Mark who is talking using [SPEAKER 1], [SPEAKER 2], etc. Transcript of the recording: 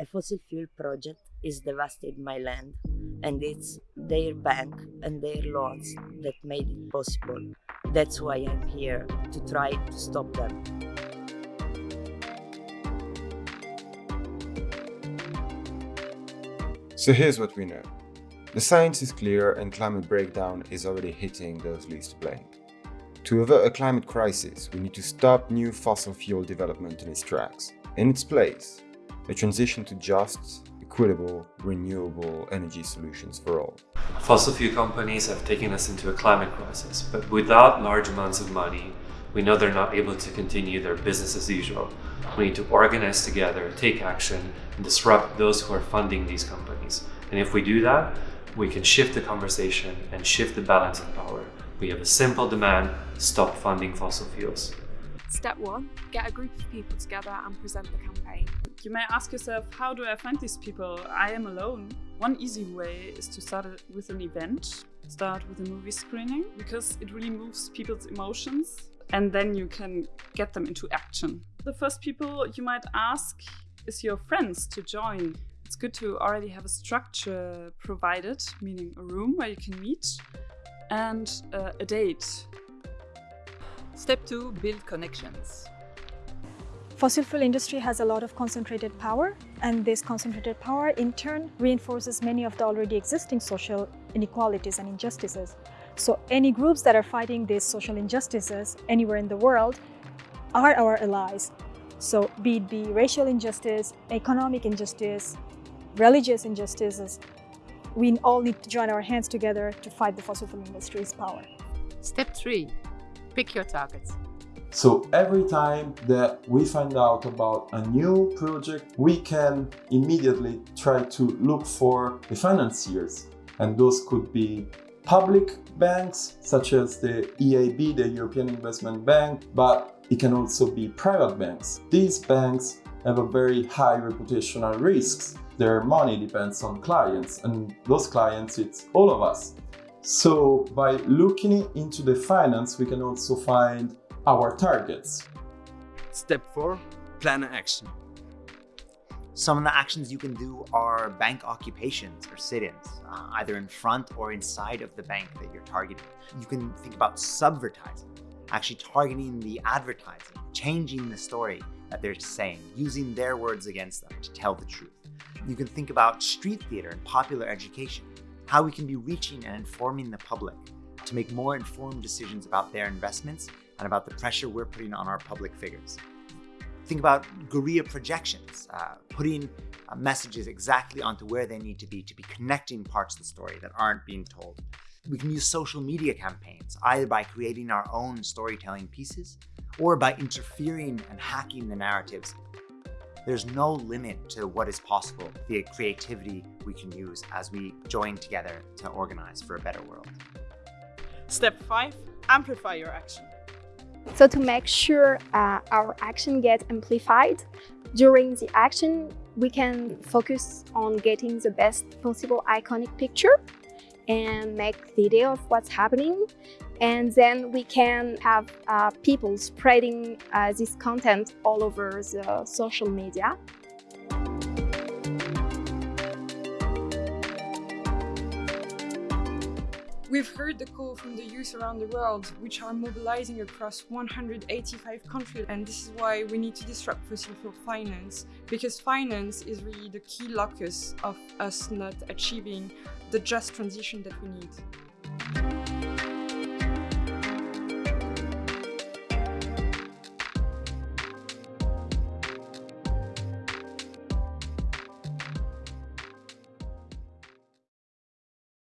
[SPEAKER 1] A fossil fuel project is devastating my land, and it's their bank and their loans that made it possible. That's why I'm here, to try to stop them.
[SPEAKER 2] So here's what we know. The science is clear and climate breakdown is already hitting those least blamed. To avert a climate crisis, we need to stop new fossil fuel development in its tracks. In its place, a transition to just, equitable, renewable energy solutions for all.
[SPEAKER 3] Fossil fuel companies have taken us into a climate crisis, but without large amounts of money, we know they're not able to continue their business as usual. We need to organize together, take action, and disrupt those who are funding these companies. And if we do that, we can shift the conversation and shift the balance of power. We have a simple demand, stop funding fossil fuels.
[SPEAKER 4] Step one, get a group of people together and present the campaign.
[SPEAKER 5] You may ask yourself, how do I find these people? I am alone. One easy way is to start with an event, start with a movie screening, because it really moves people's emotions and then you can get them into action. The first people you might ask is your friends to join. It's good to already have a structure provided, meaning a room where you can meet and uh, a date.
[SPEAKER 6] Step 2. Build connections.
[SPEAKER 7] Fossil fuel industry has a lot of concentrated power and this concentrated power in turn reinforces many of the already existing social inequalities and injustices. So any groups that are fighting these social injustices anywhere in the world are our allies. So be it be racial injustice, economic injustice, religious injustices, we all need to join our hands together to fight the fossil fuel industry's power.
[SPEAKER 6] Step 3. Pick your targets.
[SPEAKER 8] So every time that we find out about a new project, we can immediately try to look for the financiers. And those could be public banks, such as the EIB, the European Investment Bank, but it can also be private banks. These banks have a very high reputational risks. Their money depends on clients, and those clients, it's all of us. So by looking into the finance, we can also find our targets.
[SPEAKER 9] Step 4. Plan an action.
[SPEAKER 10] Some of the actions you can do are bank occupations or sit-ins, uh, either in front or inside of the bank that you're targeting. You can think about subvertising, actually targeting the advertising, changing the story that they're saying, using their words against them to tell the truth. You can think about street theater and popular education, how we can be reaching and informing the public to make more informed decisions about their investments and about the pressure we're putting on our public figures. Think about guerrilla projections, uh, putting uh, messages exactly onto where they need to be to be connecting parts of the story that aren't being told. We can use social media campaigns, either by creating our own storytelling pieces or by interfering and hacking the narratives. There's no limit to what is possible, the creativity we can use as we join together to organize for a better world.
[SPEAKER 5] Step 5. Amplify your action.
[SPEAKER 11] So to make sure uh, our action gets amplified, during the action, we can focus on getting the best possible iconic picture and make video of what's happening. And then we can have uh, people spreading uh, this content all over the social media.
[SPEAKER 4] We've heard the call from the youth around the world, which are mobilizing across 185 countries, and this is why we need to disrupt fossil fuel finance, because finance is really the key locus of us not achieving the just transition that we need.